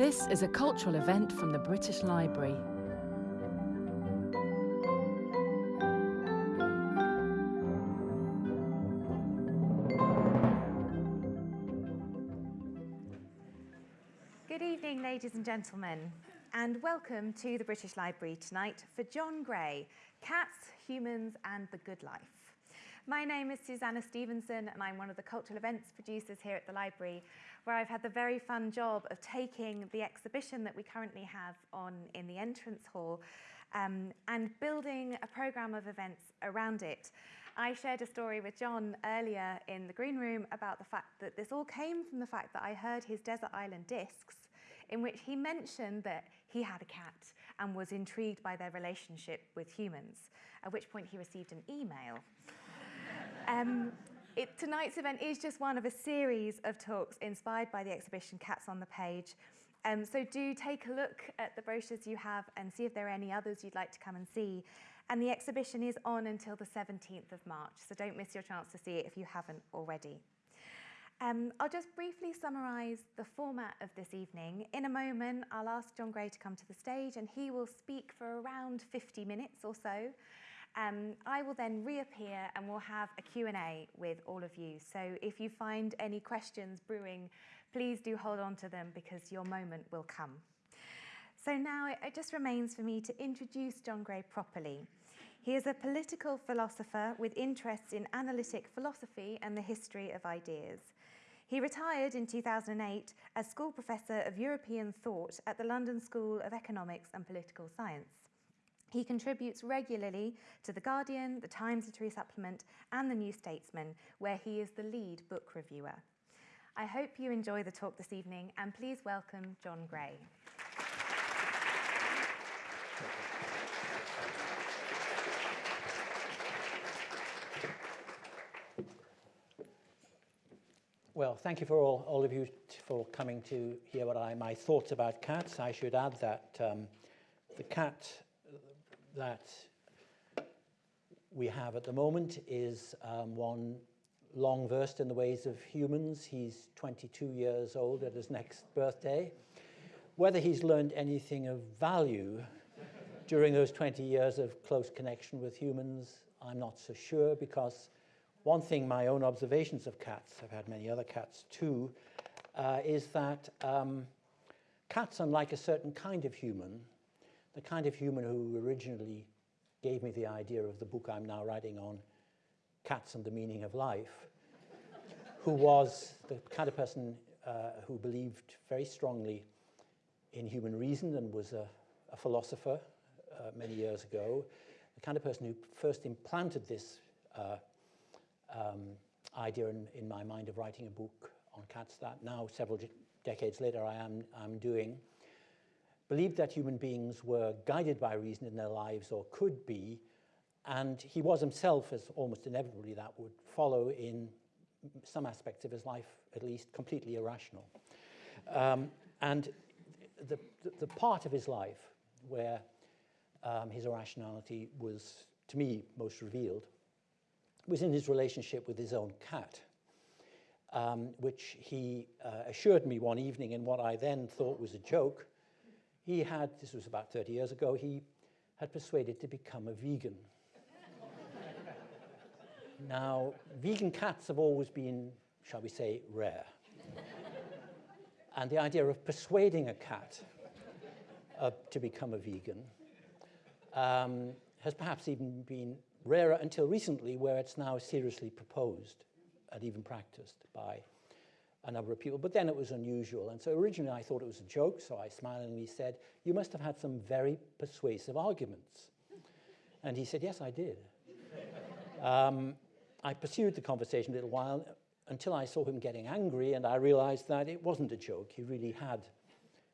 This is a cultural event from the British Library. Good evening, ladies and gentlemen, and welcome to the British Library tonight for John Gray, Cats, Humans and the Good Life. My name is Susanna Stevenson and I'm one of the cultural events producers here at the library where I've had the very fun job of taking the exhibition that we currently have on in the entrance hall um, and building a programme of events around it. I shared a story with John earlier in the green room about the fact that this all came from the fact that I heard his Desert Island Discs in which he mentioned that he had a cat and was intrigued by their relationship with humans, at which point he received an email. Um, it, tonight's event is just one of a series of talks inspired by the exhibition Cats on the Page. Um, so do take a look at the brochures you have and see if there are any others you'd like to come and see. And the exhibition is on until the 17th of March, so don't miss your chance to see it if you haven't already. Um, I'll just briefly summarise the format of this evening. In a moment, I'll ask John Gray to come to the stage and he will speak for around 50 minutes or so. Um, I will then reappear and we'll have a Q&A with all of you. So if you find any questions brewing, please do hold on to them because your moment will come. So now it, just remains for me to introduce John Gray properly. He is a political philosopher with interests in analytic philosophy and the history of ideas. He retired in 2008 as school professor of European thought at the London School of Economics and Political Science. He contributes regularly to The Guardian, The Times Literary Supplement and The New Statesman, where he is the lead book reviewer. I hope you enjoy the talk this evening and please welcome John Gray. Well, thank you for all, all of you for coming to hear what I, my thoughts about cats. I should add that um, the cat that we have at the moment is um, one long versed in the ways of humans. He's 22 years old at his next birthday. Whether he's learned anything of value during those 20 years of close connection with humans, I'm not so sure because one thing my own observations of cats, I've had many other cats too, uh, is that um, cats, unlike a certain kind of human, the kind of human who originally gave me the idea of the book I'm now writing on, Cats and the Meaning of Life, who was the kind of person uh, who believed very strongly in human reason and was a, a philosopher uh, many years ago, the kind of person who first implanted this uh, um, idea in, in my mind of writing a book on cats that now, several decades later, I am I'm doing believed that human beings were guided by reason in their lives or could be, and he was himself, as almost inevitably that would follow in some aspects of his life, at least completely irrational. Um, and the, the, the, part of his life where um, his irrationality was, to me, most revealed was in his relationship with his own cat, um, which he uh, assured me one evening in what I then thought was a joke, he had, this was about 30 years ago, he had persuaded to become a vegan. now, vegan cats have always been, shall we say, rare. and the idea of persuading a cat uh, to become a vegan um, has perhaps even been rarer until recently, where it's now seriously proposed and even practiced by a number of people, but then it was unusual. And so originally I thought it was a joke, so I smilingly said, you must have had some very persuasive arguments. And he said, yes, I did. um, I pursued the conversation a little while until I saw him getting angry and I realized that it wasn't a joke. He really had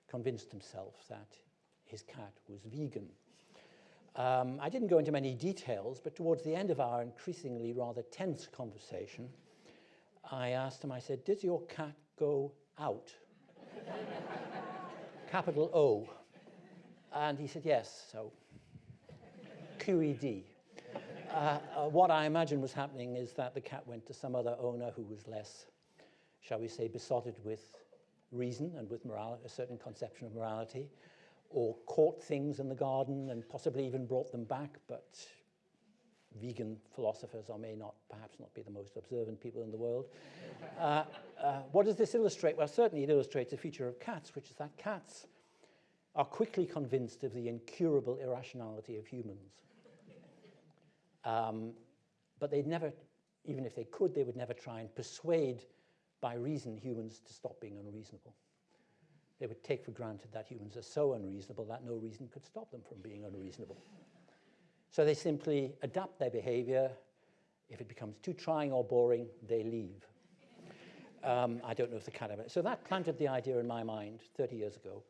convinced himself that his cat was vegan. Um, I didn't go into many details, but towards the end of our increasingly rather tense conversation, I asked him, I said, does your cat go out? Capital O. And he said, yes, so QED. Uh, uh, what I imagine was happening is that the cat went to some other owner who was less, shall we say, besotted with reason and with moral a certain conception of morality, or caught things in the garden and possibly even brought them back, but vegan philosophers or may not, perhaps not be the most observant people in the world. Uh, uh, what does this illustrate? Well, certainly it illustrates a feature of cats, which is that cats are quickly convinced of the incurable irrationality of humans. Um, but they'd never, even if they could, they would never try and persuade by reason humans to stop being unreasonable. They would take for granted that humans are so unreasonable that no reason could stop them from being unreasonable. So they simply adapt their behavior. If it becomes too trying or boring, they leave. Um, I don't know if the cat ever. So that planted the idea in my mind 30 years ago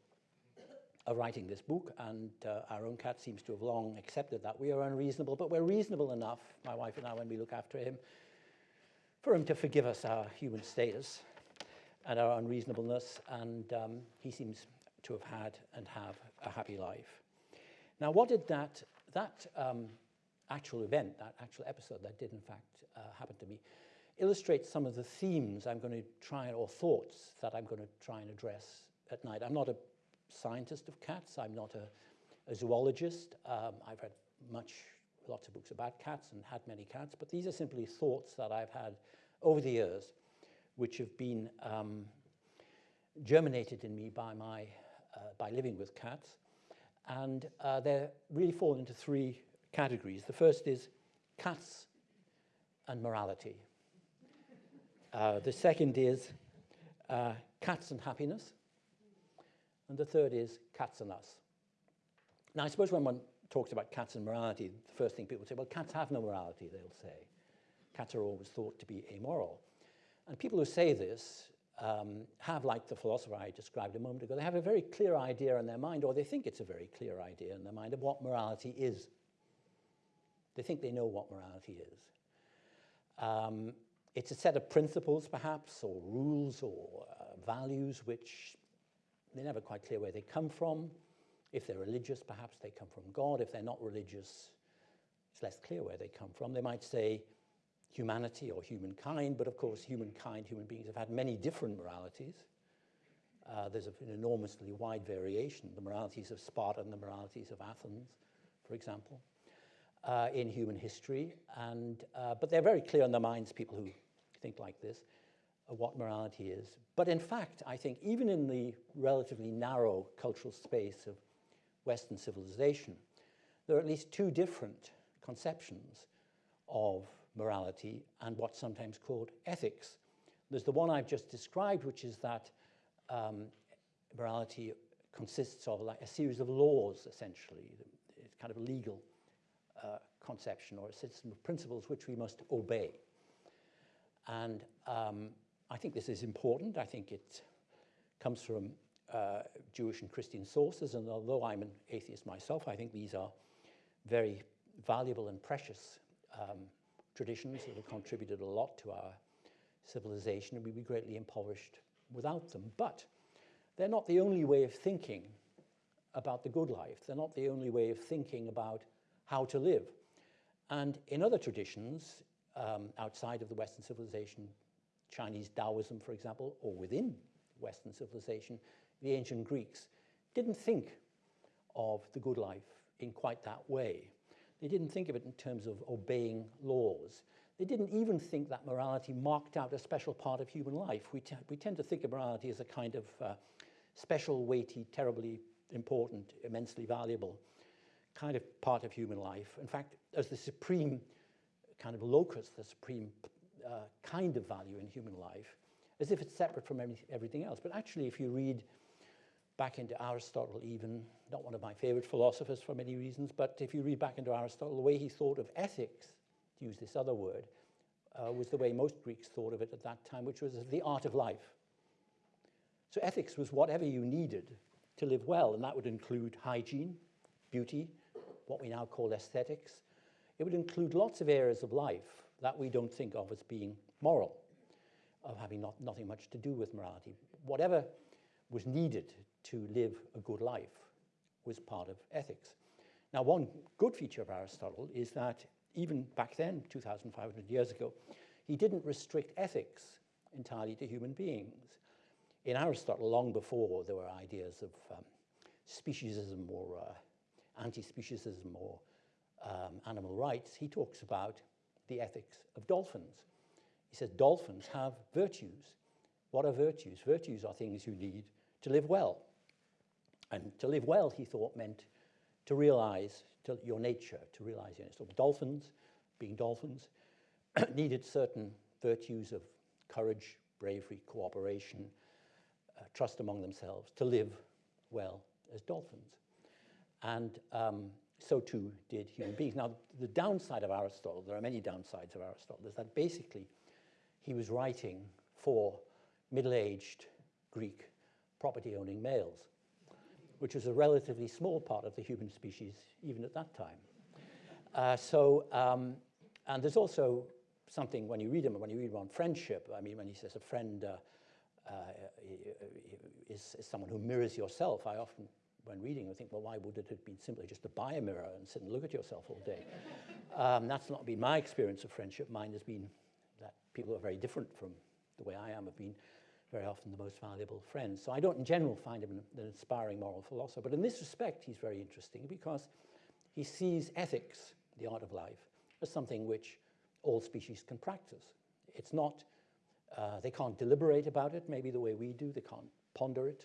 of writing this book, and uh, our own cat seems to have long accepted that. We are unreasonable, but we're reasonable enough, my wife and I, when we look after him, for him to forgive us our human status and our unreasonableness, and um, he seems to have had and have a happy life. Now, what did that, that um, actual event, that actual episode that did in fact uh, happen to me, illustrates some of the themes I'm going to try, or thoughts that I'm going to try and address at night. I'm not a scientist of cats. I'm not a, a zoologist. Um, I've read much, lots of books about cats and had many cats, but these are simply thoughts that I've had over the years, which have been um, germinated in me by my, uh, by living with cats. And uh, they really fall into three categories. The first is cats and morality. Uh, the second is uh, cats and happiness. And the third is cats and us. Now, I suppose when one talks about cats and morality, the first thing people say, well, cats have no morality, they'll say. Cats are always thought to be amoral. And people who say this um, have, like the philosopher I described a moment ago, they have a very clear idea in their mind, or they think it's a very clear idea in their mind of what morality is. They think they know what morality is. Um, it's a set of principles, perhaps, or rules or uh, values which they're never quite clear where they come from. If they're religious, perhaps they come from God. If they're not religious, it's less clear where they come from. They might say humanity or humankind, but of course, humankind, human beings have had many different moralities. Uh, there's an enormously wide variation, the moralities of Sparta and the moralities of Athens, for example, uh, in human history. And, uh, but they're very clear in their minds, people who think like this what morality is. But in fact, I think even in the relatively narrow cultural space of Western civilization, there are at least two different conceptions of morality and what's sometimes called ethics. There's the one I've just described, which is that um, morality consists of like a series of laws, essentially. It's kind of a legal uh, conception or a system of principles which we must obey. And um, I think this is important. I think it comes from uh, Jewish and Christian sources, and although I'm an atheist myself, I think these are very valuable and precious um, traditions that have contributed a lot to our civilization, and we'd be greatly impoverished without them. But they're not the only way of thinking about the good life. They're not the only way of thinking about how to live. And in other traditions, um, outside of the Western civilization, Chinese Taoism, for example, or within Western civilization, the ancient Greeks didn't think of the good life in quite that way. They didn't think of it in terms of obeying laws. They didn't even think that morality marked out a special part of human life. We, we tend to think of morality as a kind of uh, special, weighty, terribly important, immensely valuable kind of part of human life. In fact, as the supreme kind of locus, the supreme uh, kind of value in human life, as if it's separate from every, everything else. But actually, if you read back into Aristotle, even, not one of my favorite philosophers for many reasons, but if you read back into Aristotle, the way he thought of ethics, to use this other word, uh, was the way most Greeks thought of it at that time, which was the art of life. So ethics was whatever you needed to live well, and that would include hygiene, beauty, what we now call aesthetics. It would include lots of areas of life that we don't think of as being moral, of having not, nothing much to do with morality. Whatever was needed to live a good life was part of ethics. Now, one good feature of Aristotle is that even back then, 2,500 years ago, he didn't restrict ethics entirely to human beings. in Aristotle, long before there were ideas of um, speciesism or uh, anti-speciesism or um, animal rights, he talks about the ethics of dolphins. He says dolphins have virtues. What are virtues? Virtues are things you need to live well. And to live well, he thought, meant to realize to your nature, to realize your nature. So dolphins, being dolphins, needed certain virtues of courage, bravery, cooperation, uh, trust among themselves to live well as dolphins. And um, so too did human beings. Now, the downside of Aristotle, there are many downsides of Aristotle, is that basically he was writing for middle-aged Greek property-owning males, which was a relatively small part of the human species even at that time. Uh, so, um, and there's also something when you read him, when you read him on friendship, I mean, when he says a friend uh, uh, is, is someone who mirrors yourself, I often when reading, I think, well, why would it have been simply just to buy a mirror and sit and look at yourself all day? um, that's not been my experience of friendship. Mine has been that people are very different from the way I am have been very often the most valuable friends. So I don't in general find him an, inspiring moral philosopher, but in this respect he's very interesting because he sees ethics, the art of life, as something which all species can practice. It's not, uh, they can't deliberate about it maybe the way we do, they can't ponder it,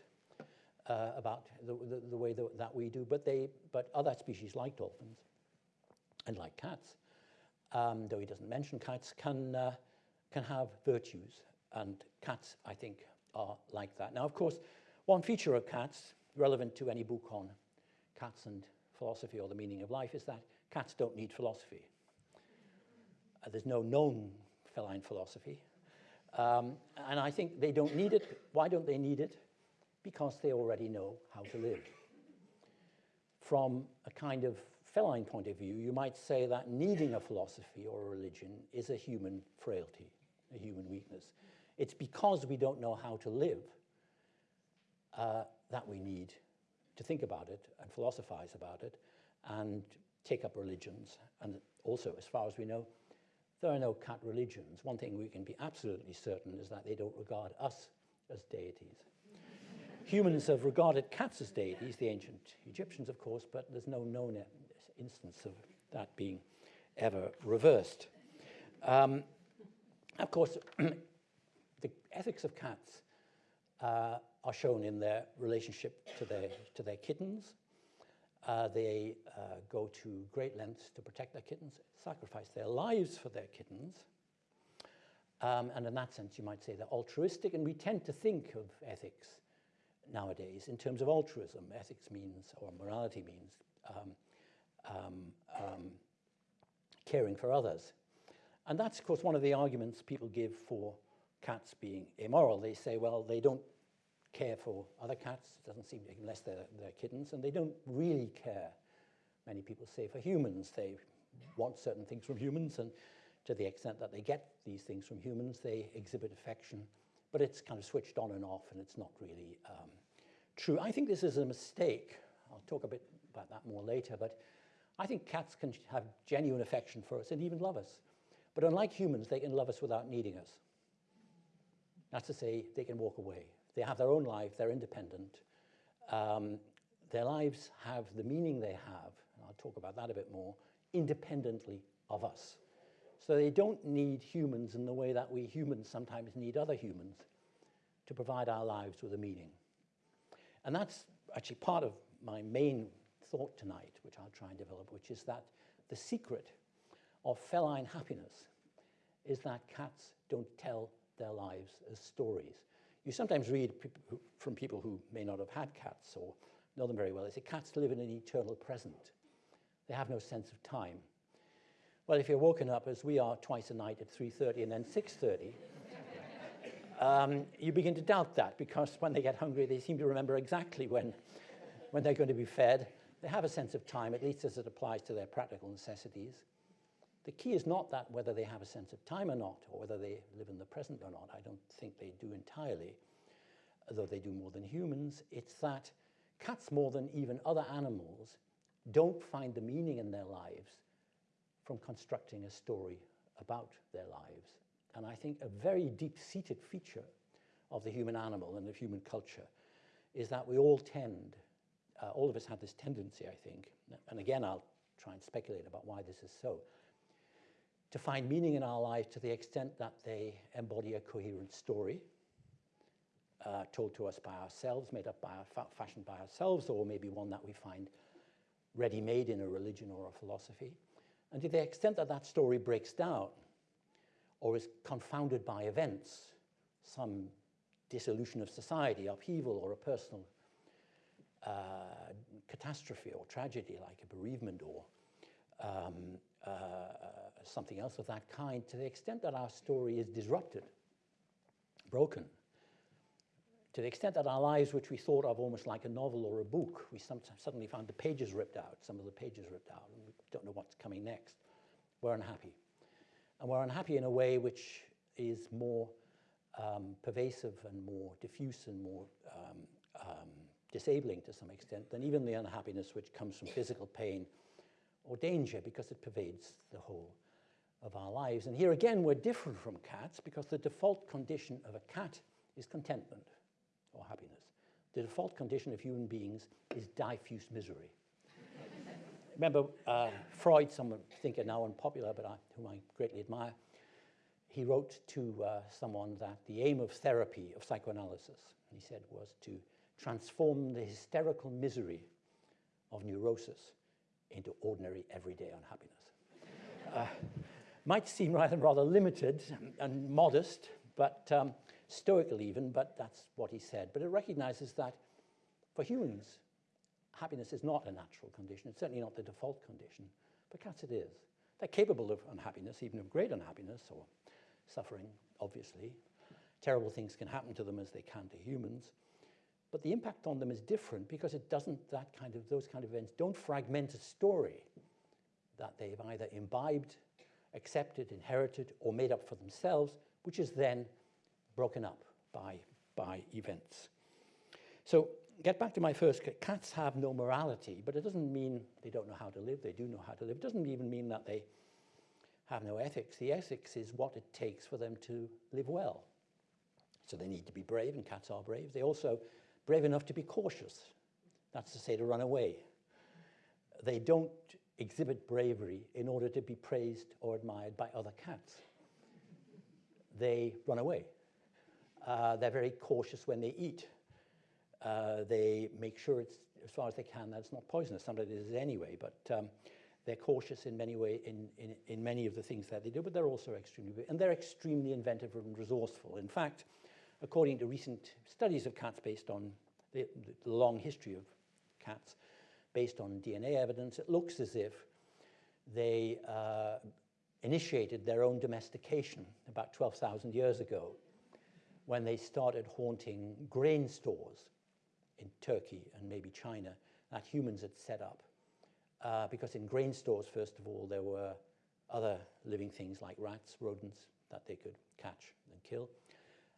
uh, about the, the, the way that, that we do, but, they, but other species like dolphins and like cats, um, though he doesn't mention cats, can, uh, can have virtues. And cats, I think, are like that. Now, of course, one feature of cats, relevant to any book on cats and philosophy or the meaning of life, is that cats don't need philosophy. Uh, there's no known feline philosophy. Um, and I think they don't need it. Why don't they need it? because they already know how to live. From a kind of feline point of view, you might say that needing a philosophy or a religion is a human frailty, a human weakness. It's because we don't know how to live uh, that we need to think about it and philosophize about it and take up religions. And also, as far as we know, there are no cat religions. One thing we can be absolutely certain is that they don't regard us as deities. Humans have regarded cats as deities, the ancient Egyptians, of course, but there's no known instance of that being ever reversed. Um, of course, the ethics of cats uh, are shown in their relationship to their, to their kittens. Uh, they uh, go to great lengths to protect their kittens, sacrifice their lives for their kittens. Um, and in that sense, you might say they're altruistic, and we tend to think of ethics nowadays in terms of altruism. Ethics means, or morality means, um, um, um, caring for others. And that's, of course, one of the arguments people give for cats being immoral. They say, well, they don't care for other cats, it doesn't seem, unless they're, they're kittens, and they don't really care, many people say, for humans. They want certain things from humans, and to the extent that they get these things from humans, they exhibit affection but it's kind of switched on and off and it's not really um, true. I think this is a mistake. I'll talk a bit about that more later, but I think cats can have genuine affection for us and even love us. But unlike humans, they can love us without needing us. That's to say, they can walk away. They have their own life, they're independent. Um, their lives have the meaning they have, and I'll talk about that a bit more, independently of us. So they don't need humans in the way that we humans sometimes need other humans to provide our lives with a meaning. And that's actually part of my main thought tonight, which I'll try and develop, which is that the secret of feline happiness is that cats don't tell their lives as stories. You sometimes read from people who may not have had cats or know them very well, they say cats live in an eternal present. They have no sense of time. Well, if you're woken up, as we are, twice a night at 3.30 and then 6.30, um, you begin to doubt that because when they get hungry, they seem to remember exactly when, when they're going to be fed. They have a sense of time, at least as it applies to their practical necessities. The key is not that whether they have a sense of time or not, or whether they live in the present or not. I don't think they do entirely, though they do more than humans. It's that cats, more than even other animals, don't find the meaning in their lives from constructing a story about their lives. And I think a very deep-seated feature of the human animal and of human culture is that we all tend, uh, all of us have this tendency, I think, and again, I'll try and speculate about why this is so, to find meaning in our lives to the extent that they embody a coherent story uh, told to us by ourselves, made up by our fa fashioned by ourselves, or maybe one that we find ready-made in a religion or a philosophy. And to the extent that that story breaks down or is confounded by events, some dissolution of society, upheaval, or a personal uh, catastrophe or tragedy like a bereavement or um, uh, something else of that kind, to the extent that our story is disrupted, broken, to the extent that our lives, which we thought of almost like a novel or a book, we sometimes suddenly found the pages ripped out, some of the pages ripped out, and we don't know what's coming next. We're unhappy. And we're unhappy in a way which is more um, pervasive and more diffuse and more um, um, disabling to some extent than even the unhappiness which comes from physical pain or danger because it pervades the whole of our lives. And here again, we're different from cats because the default condition of a cat is contentment or happiness. The default condition of human beings is diffuse misery. Remember, uh, Freud, someone thinker now unpopular, but I, whom I greatly admire, he wrote to uh, someone that the aim of therapy, of psychoanalysis, he said, was to transform the hysterical misery of neurosis into ordinary everyday unhappiness. uh, might seem rather, rather limited and modest, but um, stoical even, but that's what he said. But it recognizes that for humans, happiness is not a natural condition. It's certainly not the default condition. For cats, it is. They're capable of unhappiness, even of great unhappiness or suffering, obviously. Terrible things can happen to them as they can to humans. But the impact on them is different because it doesn't, that kind of, those kind of events don't fragment a story that they've either imbibed, accepted, inherited, or made up for themselves, which is then broken up by, by events. So get back to my first, cats have no morality, but it doesn't mean they don't know how to live. They do know how to live. It doesn't even mean that they have no ethics. The ethics is what it takes for them to live well. So they need to be brave, and cats are brave. They also brave enough to be cautious. That's to say, to run away. They don't exhibit bravery in order to be praised or admired by other cats. They run away. Uh, they're very cautious when they eat. Uh, they make sure it's, as far as they can, that it's not poisonous. Sometimes it is anyway, but um, they're cautious in many way in, in, in many of the things that they do, but they're also extremely, and they're extremely inventive and resourceful. In fact, according to recent studies of cats based on the, the long history of cats, based on DNA evidence, it looks as if they uh, initiated their own domestication about 12,000 years ago when they started haunting grain stores in Turkey and maybe China that humans had set up. Uh, because in grain stores, first of all, there were other living things like rats, rodents that they could catch and kill.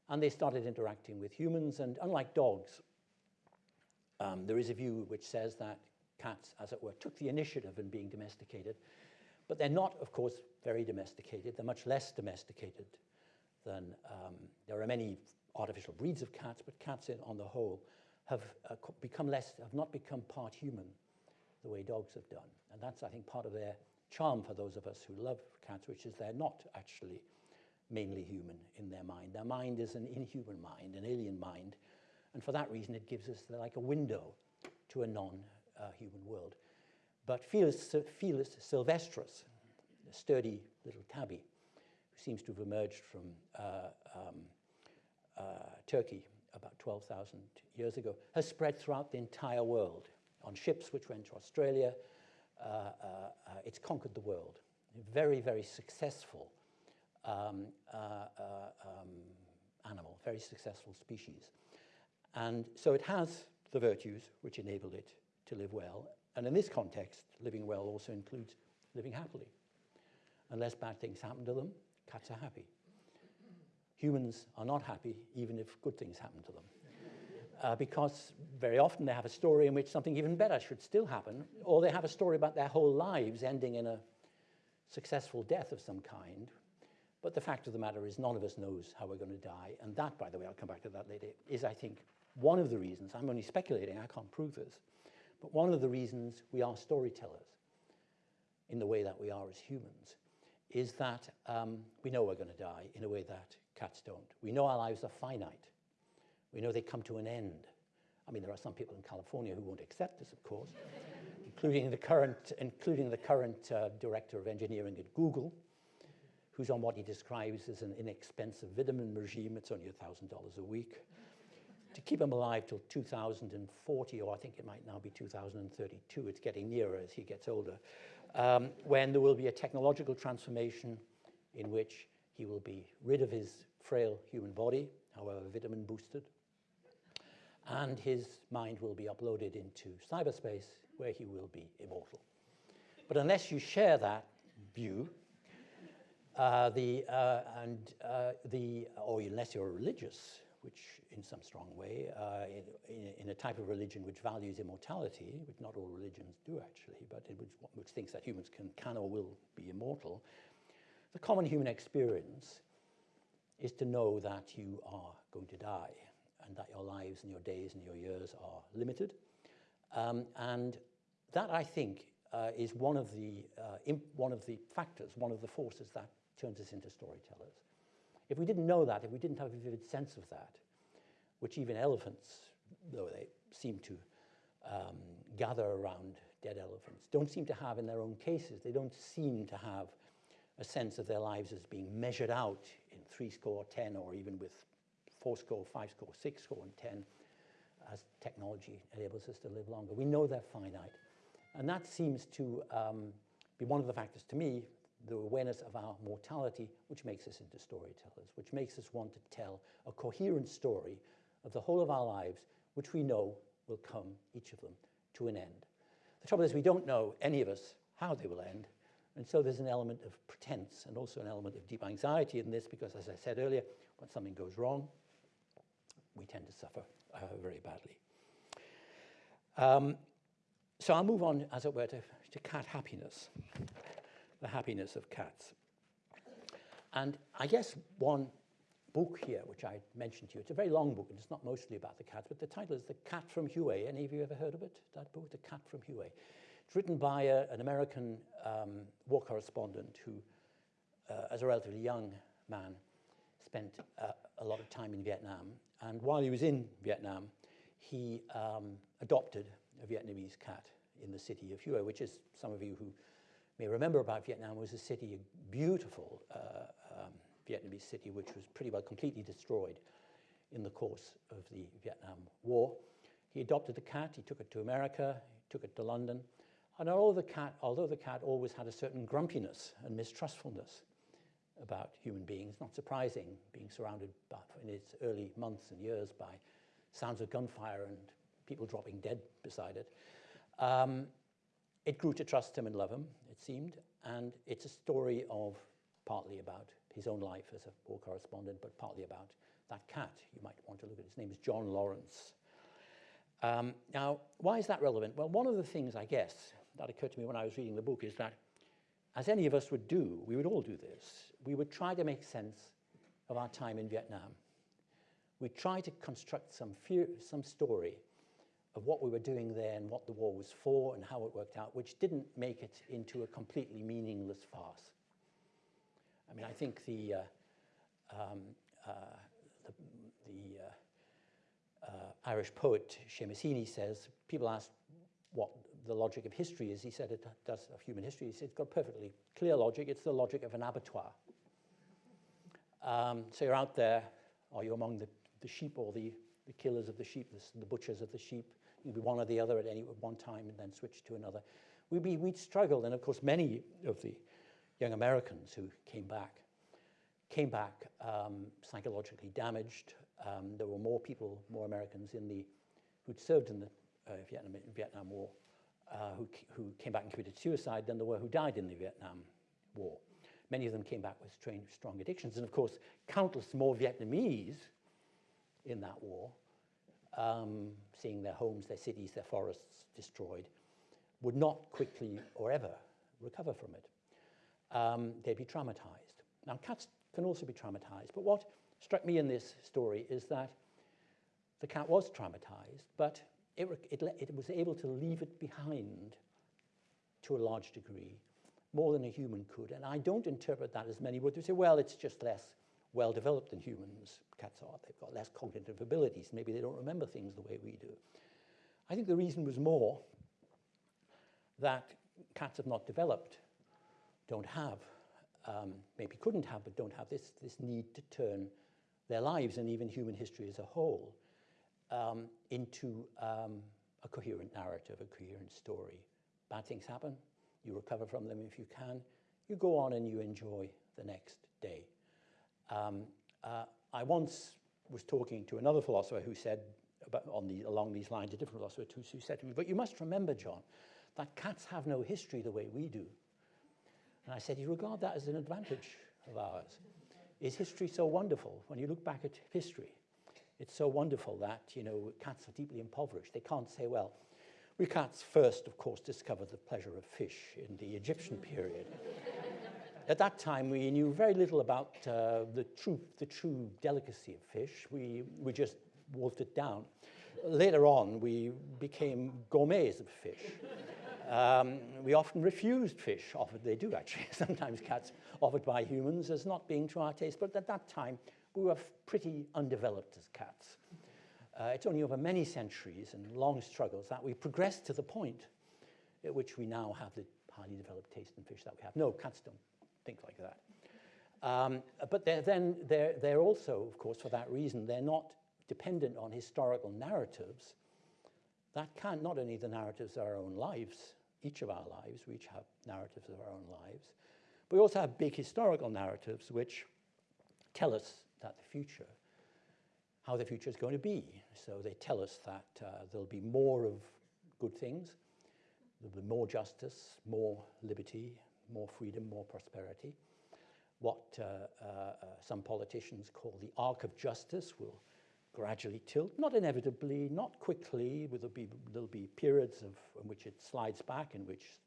And they started interacting with humans, and unlike dogs, um, there is a view which says that cats, as it were, took the initiative in being domesticated, but they're not, of course, very domesticated. They're much less domesticated than um, there are many artificial breeds of cats, but cats on the whole have uh, become less, have not become part human the way dogs have done. And that's, I think, part of their charm for those of us who love cats, which is they're not actually mainly human in their mind. Their mind is an inhuman mind, an alien mind. And for that reason, it gives us like a window to a non-human world. But Felis, Felis sylvestris, a sturdy little tabby, who seems to have emerged from uh, um, uh, Turkey about 12,000 years ago, has spread throughout the entire world. On ships which went to Australia, uh, uh, uh it's conquered the world. Very, very successful um, uh, um, animal, very successful species. And so it has the virtues which enabled it to live well. And in this context, living well also includes living happily. Unless bad things happen to them, cats are happy. Humans are not happy even if good things happen to them. Uh, because very often they have a story in which something even better should still happen, or they have a story about their whole lives ending in a successful death of some kind, But the fact of the matter is none of us knows how we're going to die. And that, by the way, I'll come back to that later, is, I think, one of the reasons, I'm only speculating, I can't prove this, but one of the reasons we are storytellers in the way that we are as humans is that um, we know we're going to die in a way that cats don't. We know our lives are finite. We know they come to an end. I mean, there are some people in California who won't accept this, of course, including the current, including the current uh, director of engineering at Google, who's on what he describes as an inexpensive vitamin regime. It's only $1,000 a week. to keep him alive till 2040, or I think it might now be 2032. It's getting nearer as he gets older um, when there will be a technological transformation in which he will be rid of his frail human body, however vitamin boosted, and his mind will be uploaded into cyberspace where he will be immortal. But unless you share that view, uh, the, uh, and uh, the, or unless you're religious, which in some strong way, uh, in, in, in, a type of religion which values immortality, which not all religions do actually, but which, which thinks that humans can, can or will be immortal, the common human experience is to know that you are going to die and that your lives and your days and your years are limited. Um, and that, I think, uh, is one of, the, uh, one of the factors, one of the forces that turns us into storytellers. If we didn't know that, if we didn't have a vivid sense of that, which even elephants, though they seem to um, gather around dead elephants, don't seem to have in their own cases. They don't seem to have a sense of their lives as being measured out in three score, ten, or even with four score, five score, six score, and ten, as technology enables us to live longer. We know they're finite. And that seems to um, be one of the factors to me the awareness of our mortality, which makes us into storytellers, which makes us want to tell a coherent story of the whole of our lives, which we know will come, each of them, to an end. The trouble is we don't know, any of us, how they will end, and so there's an element of pretense and also an element of deep anxiety in this because, as I said earlier, when something goes wrong, we tend to suffer uh, very badly. Um, so I'll move on, as it were, to, to cat happiness the happiness of cats. And I guess one book here, which I mentioned to you, it's a very long book and it's not mostly about the cats, but the title is The Cat from Hue. Any of you ever heard of it, that book, The Cat from Hue? It's written by a, an American um, war correspondent who, uh, as a relatively young man, spent uh, a lot of time in Vietnam. And while he was in Vietnam, he um, adopted a Vietnamese cat in the city of Hue, which is some of you who may remember about Vietnam was a city, a beautiful uh, um, Vietnamese city, which was pretty well completely destroyed in the course of the Vietnam War. He adopted the cat, he took it to America, he took it to London, and although the cat, although the cat always had a certain grumpiness and mistrustfulness about human beings, not surprising, being surrounded by, in its early months and years by sounds of gunfire and people dropping dead beside it, um, it grew to trust him and love him, seemed, and it's a story of partly about his own life as a war correspondent, but partly about that cat. You might want to look at his name is John Laurence. Um, now, why is that relevant? Well, one of the things, I guess, that occurred to me when I was reading the book is that, as any of us would do, we would all do this, we would try to make sense of our time in Vietnam. We'd try to construct some, fear, some story of what we were doing there and what the war was for and how it worked out, which didn't make it into a completely meaningless farce. I mean, I think the, uh, um, uh, the, the uh, uh Irish poet Seamus Heaney says, people ask what the logic of history is. He said it does of human history. He said it's got perfectly clear logic. It's the logic of an abattoir. Um, so you're out there, are you're among the, the sheep or the, the killers of the sheep, the butchers of the sheep, Be one or the other at any one time and then switch to another. We'd, be, we'd struggle, and of course many of the young Americans who came back came back um, psychologically damaged. Um, there were more people, more Americans in the, who'd served in the uh, Vietnam, Vietnam War uh, who, who came back and committed suicide than there were who died in the Vietnam War. Many of them came back with strange, strong addictions. And of course, countless more Vietnamese in that war um, seeing their homes, their cities, their forests destroyed, would not quickly or ever recover from it. Um, they'd be traumatized. Now, cats can also be traumatized. But what struck me in this story is that the cat was traumatized, but it, it, it was able to leave it behind to a large degree, more than a human could. And I don't interpret that as many would. They say, well, it's just less well developed than humans. Cats are. They've got less cognitive abilities. Maybe they don't remember things the way we do. I think the reason was more that cats have not developed, don't have, um, maybe couldn't have, but don't have this, this need to turn their lives and even human history as a whole um, into um, a coherent narrative, a coherent story. Bad things happen, you recover from them if you can, you go on and you enjoy the next day. Um, uh, I once was talking to another philosopher who said, about on the, along these lines, a different philosopher who said to me, but you must remember, John, that cats have no history the way we do. And I said, you regard that as an advantage of ours. Is history so wonderful? When you look back at history, it's so wonderful that, you know, cats are deeply impoverished. They can't say, well, we cats first, of course, discovered the pleasure of fish in the Egyptian period. At that time, we knew very little about uh, the, true, the true delicacy of fish. We, we just wolfed it down. Later on, we became gourmets of fish. Um, we often refused fish offered, they do actually, sometimes cats offered by humans as not being to our taste, but at that time, we were pretty undeveloped as cats. Uh, it's only over many centuries and long struggles that we progressed to the point at which we now have the highly developed taste in fish that we have. No, cats don't think like that. Um, but they're then they're, they're also, of course, for that reason, they're not dependent on historical narratives that can not only the narratives of our own lives, each of our lives, we each have narratives of our own lives, but we also have big historical narratives which tell us that the future, how the future is going to be. So they tell us that uh, there'll be more of good things, there'll be more justice, more liberty, more freedom, more prosperity. What uh, uh, uh some politicians call the arc of justice will gradually tilt, not inevitably, not quickly, there'll be, there'll be periods of, in which it slides back, in which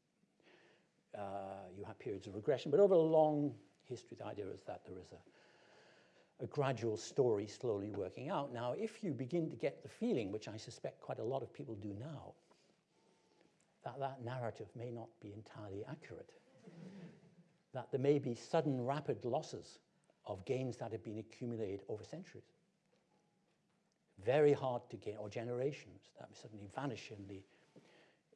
uh, you have periods of regression, but over a long history, the idea is that there is a, a gradual story slowly working out. Now, if you begin to get the feeling, which I suspect quite a lot of people do now, that that narrative may not be entirely accurate, that there may be sudden rapid losses of gains that have been accumulated over centuries very hard to gain, or generations that suddenly vanish in the,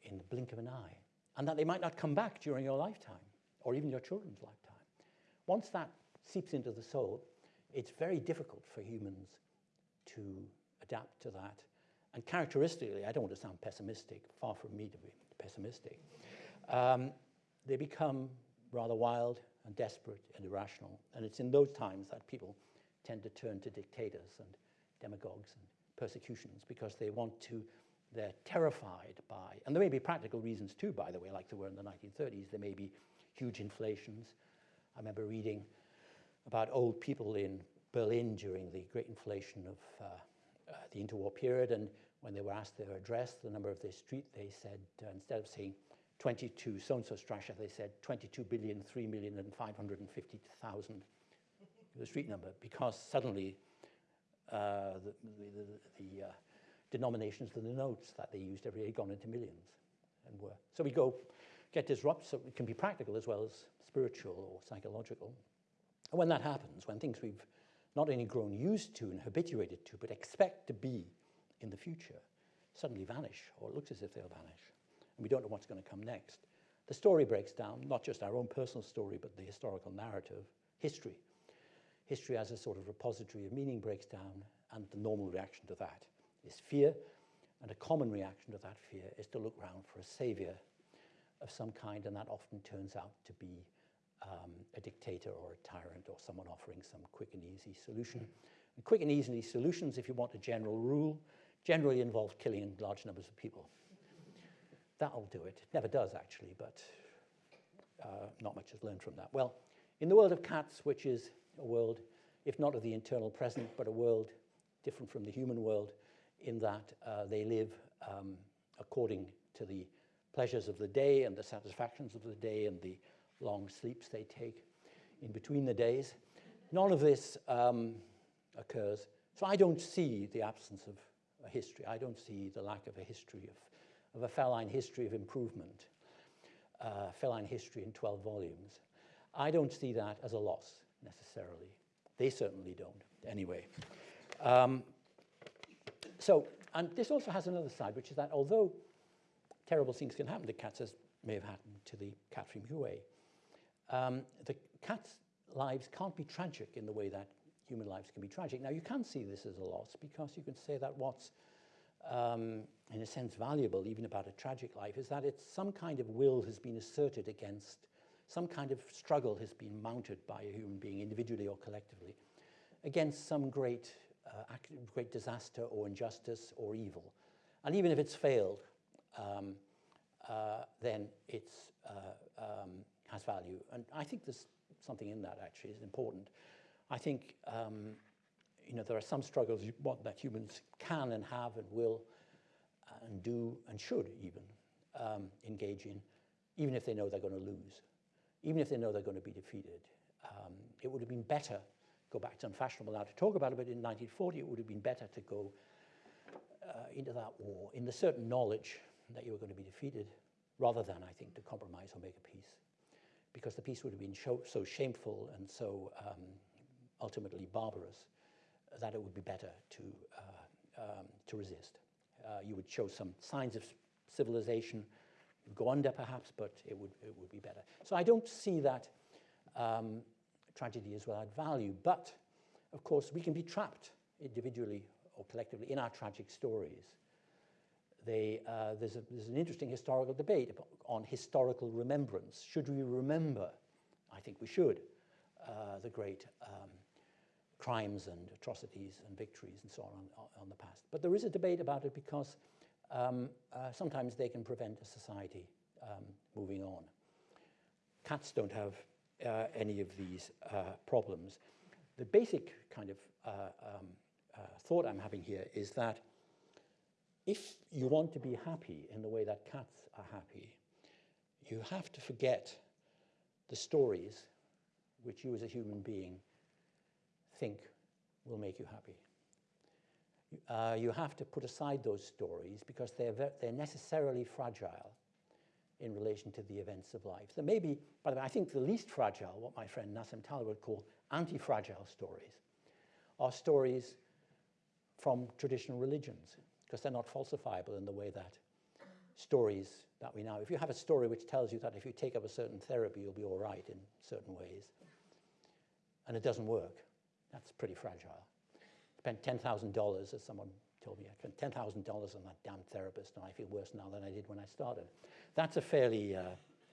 in the blink of an eye, and that they might not come back during your lifetime, or even your children's lifetime. Once that seeps into the soul, it's very difficult for humans to adapt to that. And characteristically, I don't want to sound pessimistic, far from me to be pessimistic, um, they become rather wild and desperate and irrational. And it's in those times that people tend to turn to dictators and demagogues and persecutions because they want to, they're terrified by, and there may be practical reasons too, by the way, like there were in the 1930s. There may be huge inflations. I remember reading about old people in Berlin during the great inflation of uh, uh, the interwar period, and when they were asked their address, the number of their street, they said, uh, instead of saying 22 so-and-so Strasse, they said 22 billion, 3 million and 550,000, the street number, because suddenly uh, the, the, the, the uh, denominations of the notes that they used every day gone into millions and were. So we go get disrupted so it can be practical as well as spiritual or psychological. And when that happens, when things we've not only grown used to and habituated to, but expect to be in the future, suddenly vanish, or it looks as if they'll vanish, we don't know what's going to come next. The story breaks down, not just our own personal story, but the historical narrative, history history as a sort of repository of meaning breaks down, and the normal reaction to that is fear, and a common reaction to that fear is to look round for a savior of some kind, and that often turns out to be um, a dictator or a tyrant or someone offering some quick and easy solution. And quick and easy solutions, if you want a general rule, generally involve killing large numbers of people. That'll do it. It never does, actually, but uh, not much is learned from that. Well, in the world of cats, which is a world, if not of the eternal present, but a world different from the human world in that uh, they live um, according to the pleasures of the day and the satisfactions of the day and the long sleeps they take in between the days. none of this um, occurs. So I don't see the absence of a history. I don't see the lack of a history of, of a feline history of improvement, uh, feline history in 12 volumes. I don't see that as a loss necessarily. They certainly don't, anyway. Um, so, and this also has another side, which is that although terrible things can happen to cats, as may have happened to the cat from Hue, um, the cat's lives can't be tragic in the way that human lives can be tragic. Now, you can see this as a loss because you can say that what's, um, in a sense, valuable, even about a tragic life, is that it's some kind of will has been asserted against, some kind of struggle has been mounted by a human being, individually or collectively, against some great, uh, great disaster or injustice or evil. And even if it's failed, um, uh, then it uh, um, has value. And I think there's something in that actually is important. I think um, you know there are some struggles that humans can and have and will and do and should even um, engage in, even if they know they're going to lose, even if they know they're going to be defeated. Um, it would have been better, go back to unfashionable now to talk about it, but in 1940 it would have been better to go uh, into that war in the certain knowledge that you were going to be defeated rather than, I think, to compromise or make a peace because the peace would have been so shameful and so um, ultimately barbarous that it would be better to, uh, um, to resist. Uh, you would show some signs of civilization, go under perhaps, but it would, it would be better. So I don't see that um, tragedy as without value, but of course we can be trapped individually or collectively in our tragic stories. They, uh, there's, a, there's an interesting historical debate on historical remembrance. Should we remember, I think we should, uh, the great um, crimes and atrocities and victories and so on, on, the past. But there is a debate about it because um, uh, sometimes they can prevent a society um, moving on. Cats don't have uh, any of these uh, problems. The basic kind of uh, um, uh, thought I'm having here is that if you want to be happy in the way that cats are happy, you have to forget the stories which you as a human being think will make you happy. Uh, you have to put aside those stories because they're, they're necessarily fragile in relation to the events of life. There may be, by the way, I think the least fragile, what my friend Nassim Taleb would call anti-fragile stories, are stories from traditional religions because they're not falsifiable in the way that stories that we know. If you have a story which tells you that if you take up a certain therapy, you'll be all right in certain ways, and it doesn't work, that's pretty fragile. I spent $10,000, as someone told me, I spent $10,000 on that damn therapist, and I feel worse now than I did when I started. That's a fairly, uh,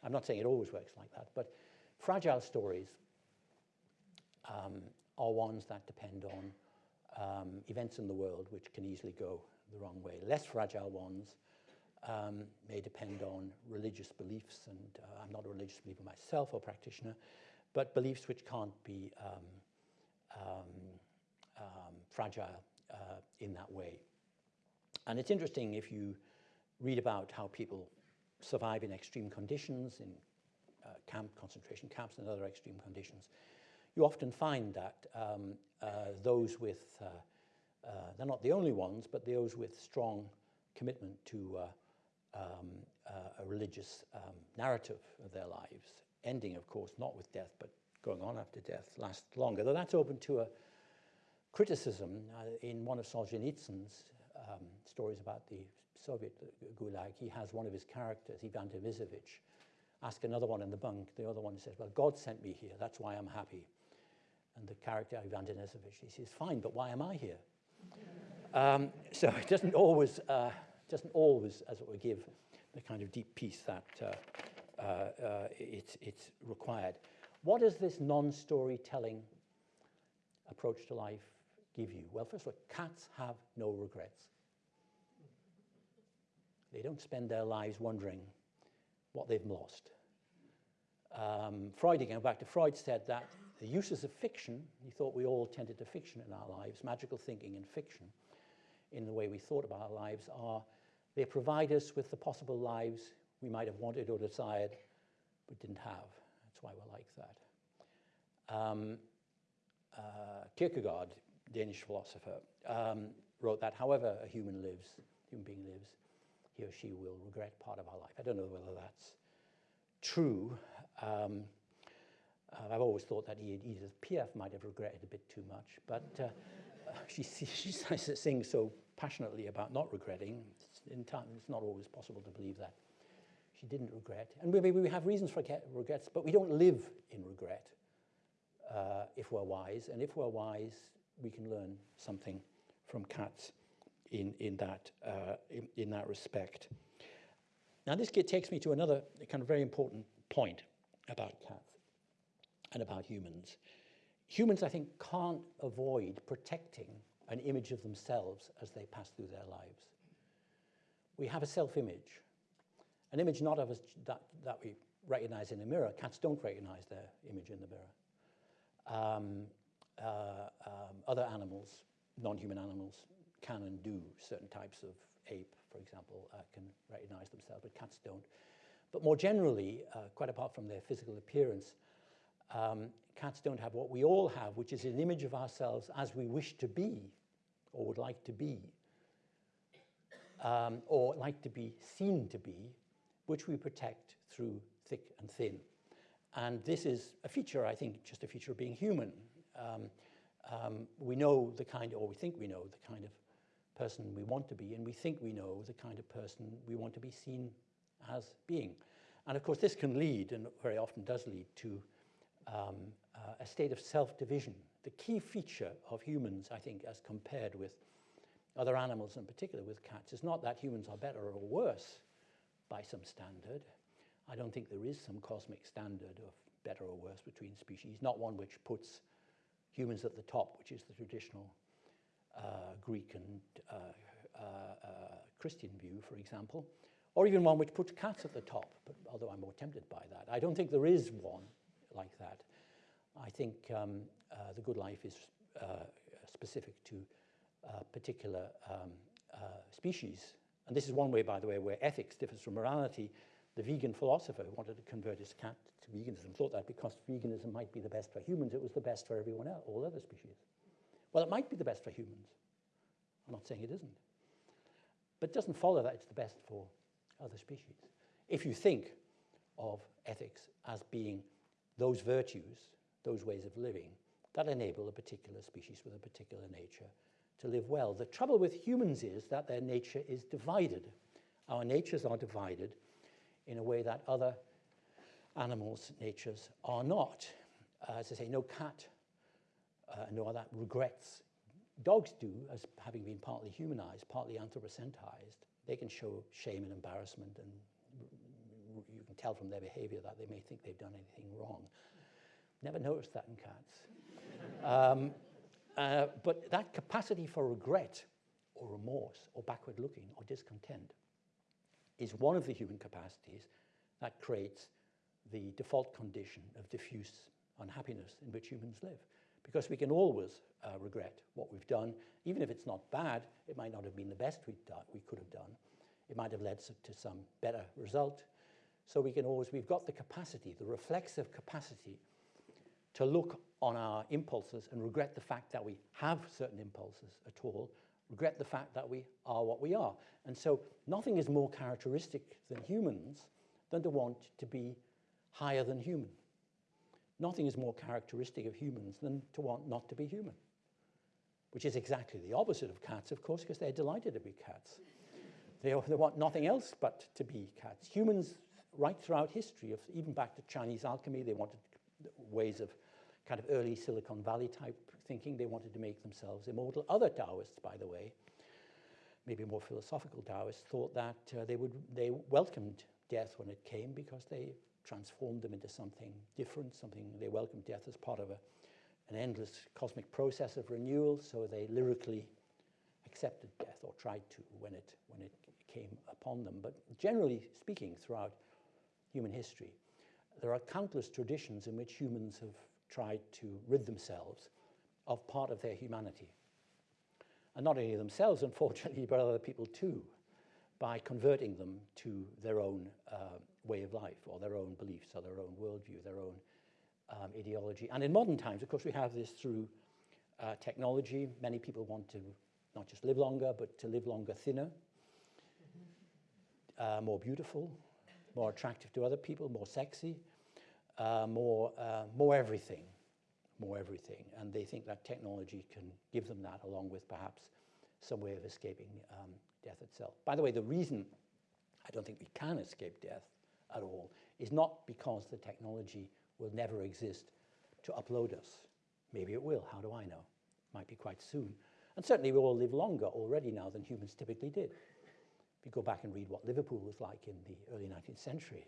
I'm not saying it always works like that, but fragile stories um, are ones that depend on um, events in the world which can easily go the wrong way. Less fragile ones um, may depend on religious beliefs, and uh, I'm not a religious believer myself or practitioner, but beliefs which can't be um, um, um fragile uh, in that way. And it's interesting if you read about how people survive in extreme conditions, in uh, camp concentration camps and other extreme conditions, you often find that um, uh, those with uh, uh, they're not the only ones, but those with strong commitment to uh, um, a religious um, narrative of their lives, ending, of course, not with death, but going on after death, lasts longer. Though that's open to a criticism uh, in one of Solzhenitsyn's um, stories about the Soviet Gulag. He has one of his characters, Ivan Denisovich, ask another one in the bunk. The other one says, well, God sent me here. That's why I'm happy. And the character, Ivan Denisovich, he says, fine, but why am I here? Um, so it doesn't always, uh, doesn't always, as it were, give the kind of deep peace that uh, uh, uh, it's required. What does this non-storytelling approach to life give you? Well, first of all, cats have no regrets. They don't spend their lives wondering what they've lost. Um, Freud, again, back to Freud, said that the uses of fiction, he thought we all tended to fiction in our lives, magical thinking and fiction in the way we thought about our lives are, they provide us with the possible lives we might have wanted or desired but didn't have. That's why we're like that. Um, uh, Kierkegaard, Danish philosopher, um, wrote that however a human lives, human being lives, he or she will regret part of our life. I don't know whether that's true. Um, uh, I've always thought that Edith Piaf might have regretted a bit too much, but uh, she, she sings so passionately about not regretting. It's, in time, it's not always possible to believe that she didn't regret. And maybe we have reasons for regrets, but we don't live in regret uh, if we're wise. And if we're wise, we can learn something from cats in, in, that, uh, in, in that respect. Now, this takes me to another kind of very important point about cats and about humans. Humans, I think, can't avoid protecting an image of themselves as they pass through their lives. We have a self-image, an image not of us that, that we recognize in a mirror. Cats don't recognize their image in the mirror. Um, uh, um, other animals, non-human animals, can and do. Certain types of ape, for example, uh, can recognize themselves, but cats don't. But more generally, uh, quite apart from their physical appearance, um, cats don't have what we all have, which is an image of ourselves as we wish to be or would like to be, um, or like to be seen to be, which we protect through thick and thin. And this is a feature, I think, just a feature of being human. Um, um, we know the kind, or we think we know the kind of person we want to be, and we think we know the kind of person we want to be seen as being. And of course, this can lead, and very often does lead, to um, uh, a state of self-division. The key feature of humans, I think, as compared with other animals, in particular with cats, is not that humans are better or worse by some standard. I don't think there is some cosmic standard of better or worse between species, not one which puts humans at the top, which is the traditional uh, Greek and uh, uh, uh Christian view, for example, or even one which puts cats at the top, but although I'm more tempted by that. I don't think there is one like that. I think um, uh, the good life is uh, specific to particular um, species. And this is one way, by the way, where ethics differs from morality. The vegan philosopher who wanted to convert his cat to veganism thought that because veganism might be the best for humans, it was the best for everyone else, all other species. Well, it might be the best for humans. I'm not saying it isn't. But it doesn't follow that it's the best for other species. If you think of ethics as being those virtues, those ways of living, that enable a particular species with a particular nature to live well. The trouble with humans is that their nature is divided. Our natures are divided in a way that other animals' natures are not. Uh, as I say, no cat, uh, no other regrets. Dogs do, as having been partly humanized, partly anthropocentized. They can show shame and embarrassment and you can tell from their behavior that they may think they've done anything wrong. Never noticed that in cats. um, uh, but that capacity for regret or remorse or backward looking or discontent is one of the human capacities that creates the default condition of diffuse unhappiness in which humans live. Because we can always uh, regret what we've done, even if it's not bad, it might not have been the best we we could have done. It might have led to some better result. So we can always, we've got the capacity, the reflexive capacity to look on our impulses and regret the fact that we have certain impulses at all, regret the fact that we are what we are. And so nothing is more characteristic than humans than to want to be higher than human. Nothing is more characteristic of humans than to want not to be human, which is exactly the opposite of cats, of course, because they're delighted to be cats. They, they want nothing else but to be cats. Humans right throughout history, even back to Chinese alchemy, they wanted ways of kind of early Silicon Valley type thinking. They wanted to make themselves immortal. Other Taoists, by the way, maybe more philosophical Taoists, thought that uh, they, would, they welcomed death when it came because they transformed them into something different, something they welcomed death as part of a, an endless cosmic process of renewal, so they lyrically accepted death or tried to when it, when it came upon them. But generally speaking, throughout human history. There are countless traditions in which humans have tried to rid themselves of part of their humanity. And not only themselves, unfortunately, but other people too, by converting them to their own uh, way of life or their own beliefs or their own worldview, their own um, ideology. And in modern times, of course, we have this through uh, technology. Many people want to not just live longer, but to live longer thinner, uh, more beautiful, more attractive to other people, more sexy, uh, more, uh, more everything, more everything. And they think that technology can give them that along with perhaps some way of escaping um, death itself. By the way, the reason I don't think we can escape death at all is not because the technology will never exist to upload us. Maybe it will, how do I know? Might be quite soon. And certainly we all live longer already now than humans typically did. If you go back and read what Liverpool was like in the early 19th century,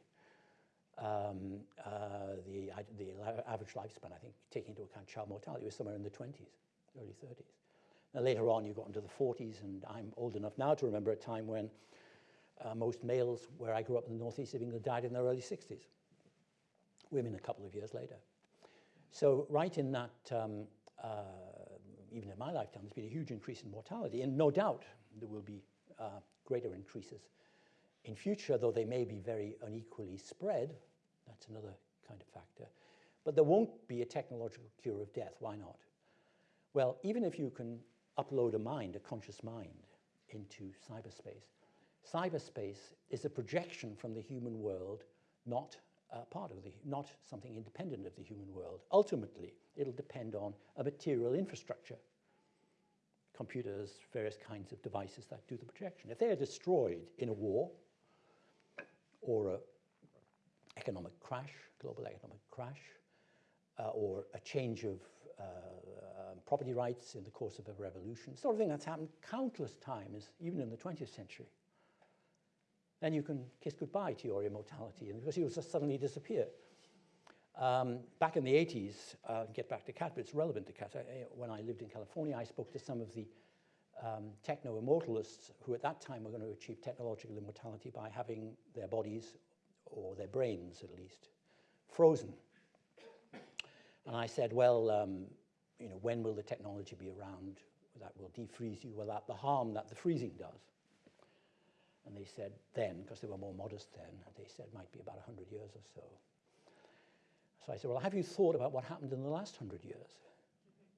the, the average lifespan, I think, taking into account child mortality, was somewhere in the 20s, early 30s. Now later on you got into the 40s, and I'm old enough now to remember a time when uh, most males where I grew up in the northeast of England died in their early 60s. Women a couple of years later. So right in that, um, uh, even in my lifetime, there's been a huge increase in mortality, and no doubt there will be uh, greater increases in future, though they may be very unequally spread. That's another kind of factor. But there won't be a technological cure of death. Why not? Well, even if you can upload a mind, a conscious mind, into cyberspace, cyberspace is a projection from the human world, not part of the, not something independent of the human world. Ultimately, it'll depend on a material infrastructure, computers, various kinds of devices that do the projection. If they are destroyed in a war or an economic crash, global economic crash, uh, or a change of uh, um, property rights in the course of a revolution, sort of thing that's happened countless times, even in the 20th century then you can kiss goodbye to your immortality and because you'll just suddenly disappear. Um, back in the 80s, uh, get back to cat, but it's relevant to cat. I, when I lived in California, I spoke to some of the um, techno-immortalists who at that time were going to achieve technological immortality by having their bodies, or their brains at least, frozen. And I said, well, um, you know, when will the technology be around that will defreeze you without the harm that the freezing does? And they said then, because they were more modest then, they said might be about 100 years or so. So I said, well, have you thought about what happened in the last 100 years?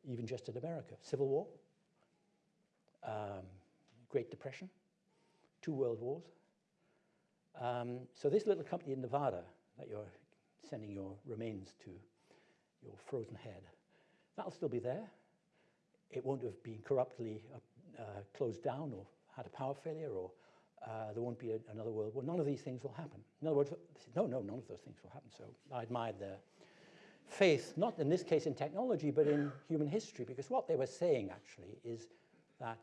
Even just in America. Civil War, um, Great Depression, two world wars. Um, so this little company in Nevada that you're sending your remains to, your frozen head, that'll still be there. It won't have been corruptly uh, closed down or had a power failure or uh, there won't be a, another world war. None of these things will happen. In other words, no, no, none of those things will happen. So I admired their faith, not in this case in technology, but in human history, because what they were saying actually is that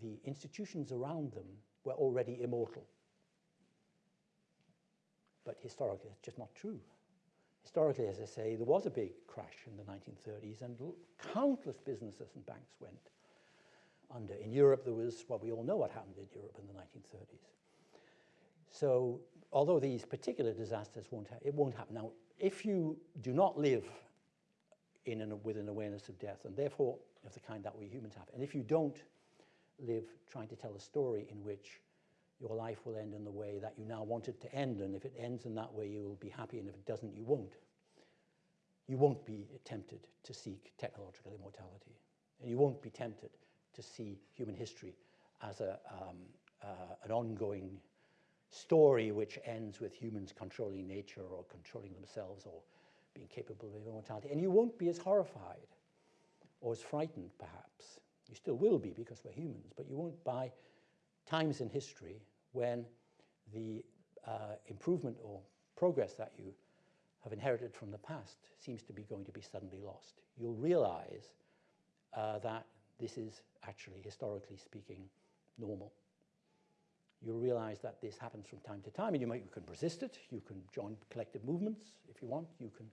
the institutions around them were already immortal. But historically, it's just not true. Historically, as I say, there was a big crash in the 1930s, and countless businesses and banks went under. In Europe, there was, well, we all know what happened in Europe in the 1930s. So although these particular disasters won't, it won't happen. Now, if you do not live in an, with an awareness of death, and therefore of the kind that we humans have, and if you don't live trying to tell a story in which your life will end in the way that you now want it to end, and if it ends in that way, you will be happy, and if it doesn't, you won't. You won't be tempted to seek technological immortality, and you won't be tempted to see human history as a, um, uh, an ongoing story which ends with humans controlling nature or controlling themselves or being capable of immortality. And you won't be as horrified or as frightened, perhaps. You still will be because we're humans, but you won't by times in history when the uh, improvement or progress that you have inherited from the past seems to be going to be suddenly lost. You'll realize uh, that this is actually, historically speaking, normal. You'll realize that this happens from time to time, and you, might, you can resist it, you can join collective movements if you want, you can,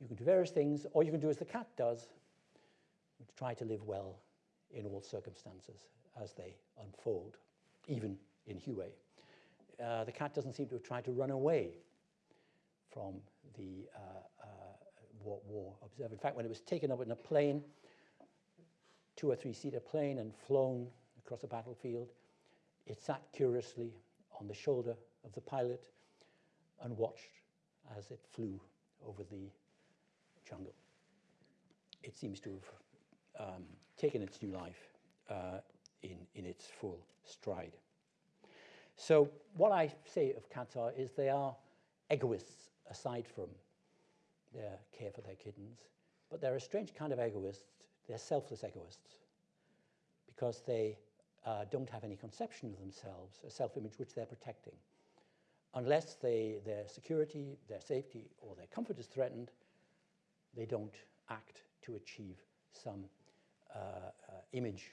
you can do various things, or you can do as the cat does, try to live well in all circumstances as they unfold, even in Hue. Uh, the cat doesn't seem to have tried to run away from the uh, uh, war, war observed. In fact, when it was taken up in a plane, two or three seater plane and flown across a battlefield. It sat curiously on the shoulder of the pilot and watched as it flew over the jungle. It seems to have um, taken its new life uh, in, in its full stride. So what I say of cats are is they are egoists aside from their care for their kittens, but they're a strange kind of egoist. They're selfless egoists because they uh, don't have any conception of themselves, a self-image which they're protecting. Unless they, their security, their safety, or their comfort is threatened, they don't act to achieve some uh, uh, image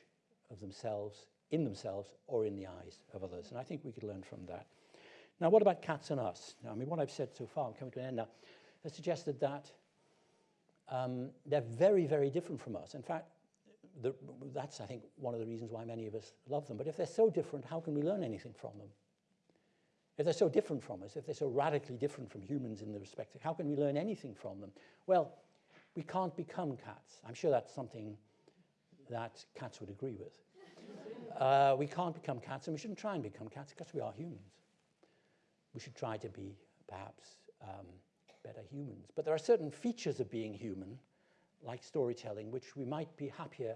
of themselves, in themselves, or in the eyes of others. And I think we could learn from that. Now, what about cats and us? Now, I mean, what I've said so far, I'm coming to an end now, has suggested that um, they're very, very different from us. In fact, the, that's, I think, one of the reasons why many of us love them. But if they're so different, how can we learn anything from them? If they're so different from us, if they're so radically different from humans in the respect, how can we learn anything from them? Well, we can't become cats. I'm sure that's something that cats would agree with. Uh, we can't become cats, and we shouldn't try and become cats because we are humans. We should try to be, perhaps, um, better humans. But there are certain features of being human, like storytelling, which we might be happier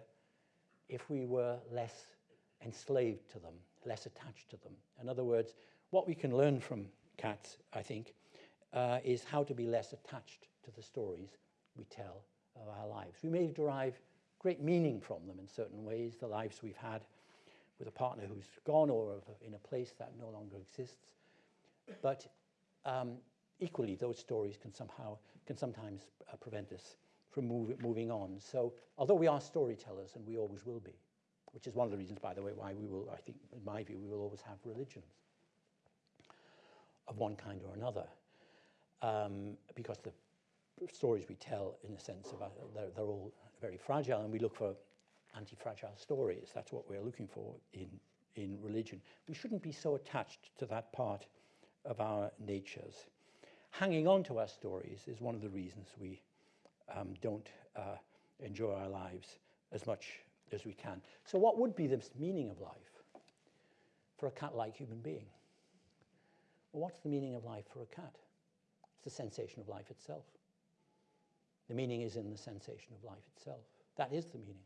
if we were less enslaved to them, less attached to them. In other words, what we can learn from cats, I think, uh, is how to be less attached to the stories we tell of our lives. We may derive great meaning from them in certain ways, the lives we've had with a partner who's gone or in a place that no longer exists. But um, equally, those stories can somehow can sometimes uh, prevent us from move, moving on. So, although we are storytellers, and we always will be, which is one of the reasons, by the way, why we will, I think, in my view, we will always have religions of one kind or another, um, because the stories we tell, in a sense, about, they're, they're all very fragile, and we look for anti-fragile stories. That's what we're looking for in, in religion. We shouldn't be so attached to that part of our natures. Hanging on to our stories is one of the reasons we um, don't uh, enjoy our lives as much as we can. So what would be the meaning of life for a cat-like human being? Well, what's the meaning of life for a cat? It's the sensation of life itself. The meaning is in the sensation of life itself. That is the meaning,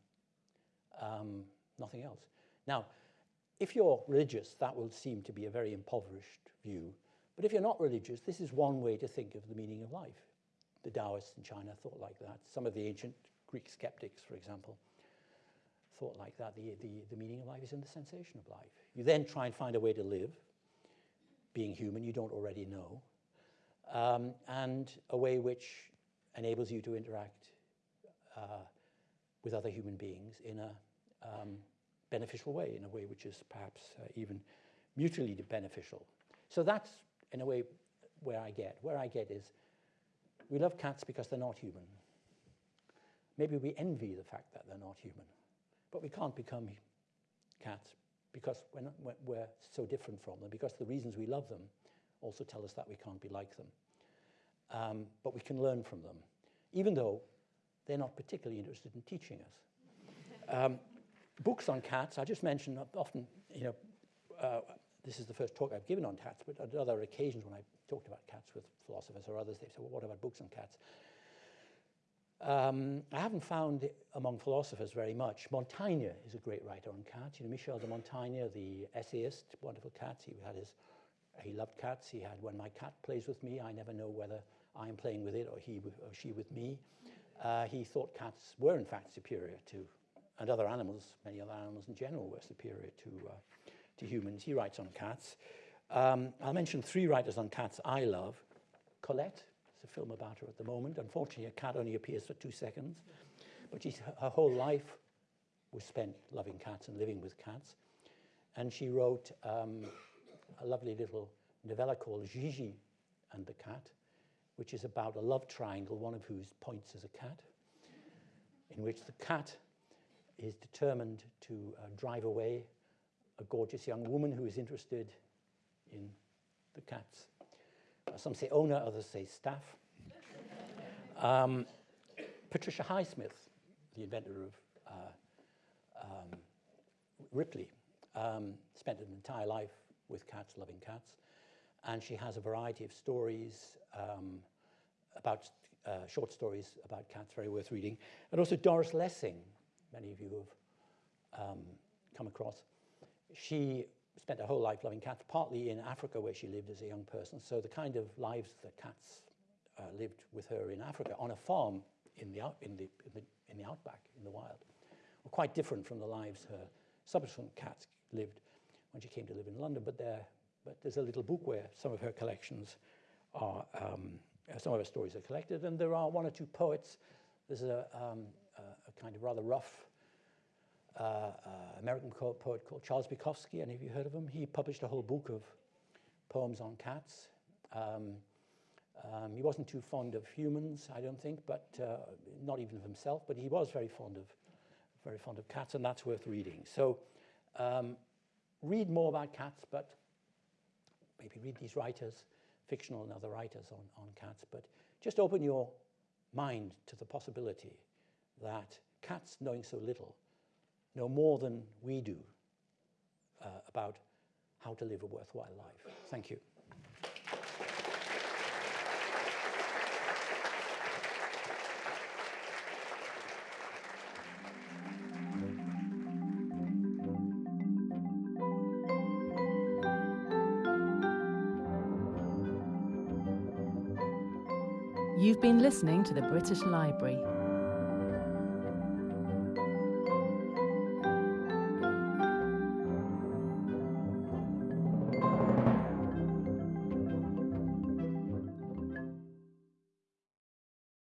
um, nothing else. Now, if you're religious, that will seem to be a very impoverished view. But if you're not religious, this is one way to think of the meaning of life. The Taoists in China thought like that. Some of the ancient Greek skeptics, for example, thought like that. The, the, the meaning of life is in the sensation of life. You then try and find a way to live, being human you don't already know, um, and a way which enables you to interact uh, with other human beings in a um, beneficial way, in a way which is perhaps uh, even mutually beneficial. So that's, in a way, where I get. Where I get is we love cats because they're not human. Maybe we envy the fact that they're not human, but we can't become cats because we're, not, we're so different from them, because the reasons we love them also tell us that we can't be like them um, but we can learn from them, even though they're not particularly interested in teaching us. Um, books on cats, I just mentioned often, you know, uh, this is the first talk I've given on cats, but at other occasions when I talked about cats with philosophers or others, they say, well, what about books on cats? Um, I haven't found among philosophers very much. Montaigne is a great writer on cats. You know, Michel de Montaigne, the essayist, wonderful cats. He had his, he loved cats. He had When My Cat Plays With Me, I Never Know Whether I am playing with it or he or she with me. Uh, he thought cats were in fact superior to, and other animals, many other animals in general were superior to, uh, to humans. He writes on cats. Um, I'll mention three writers on cats I love. Colette, there's a film about her at the moment. Unfortunately, a cat only appears for two seconds, but she's, her whole life was spent loving cats and living with cats. And she wrote um, a lovely little novella called Gigi and the Cat, which is about a love triangle, one of whose points is a cat, in which the cat is determined to uh, drive away a gorgeous young woman who is interested in the cats. Uh, some say owner, others say staff. um, Patricia Highsmith, the inventor of uh, um, Ripley, um, spent an entire life with cats, loving cats and she has a variety of stories um, about uh, short stories about cats, very worth reading. And also Doris Lessing, many of you have um, come across. She spent her whole life loving cats, partly in Africa where she lived as a young person. So the kind of lives that cats uh, lived with her in Africa on a farm in the, out, in, the, in, the, in the outback, in the wild, were quite different from the lives her subsequent cats lived when she came to live in London. But, there, but there's a little book where some of her collections are, um, uh, some of her stories are collected, and there are one or two poets. There's a, um, a, kind of rather rough uh, uh, American poet called Charles Bukowski. Any of you heard of him? He published a whole book of poems on cats. Um, um, he wasn't too fond of humans, I don't think, but uh, not even of himself. But he was very fond of, very fond of cats, and that's worth reading. So, um, read more about cats, but maybe read these writers, fictional and other writers on, on cats. But just open your mind to the possibility that cats, knowing so little, know more than we do uh, about how to live a worthwhile life. Thank you. Been listening to the British Library.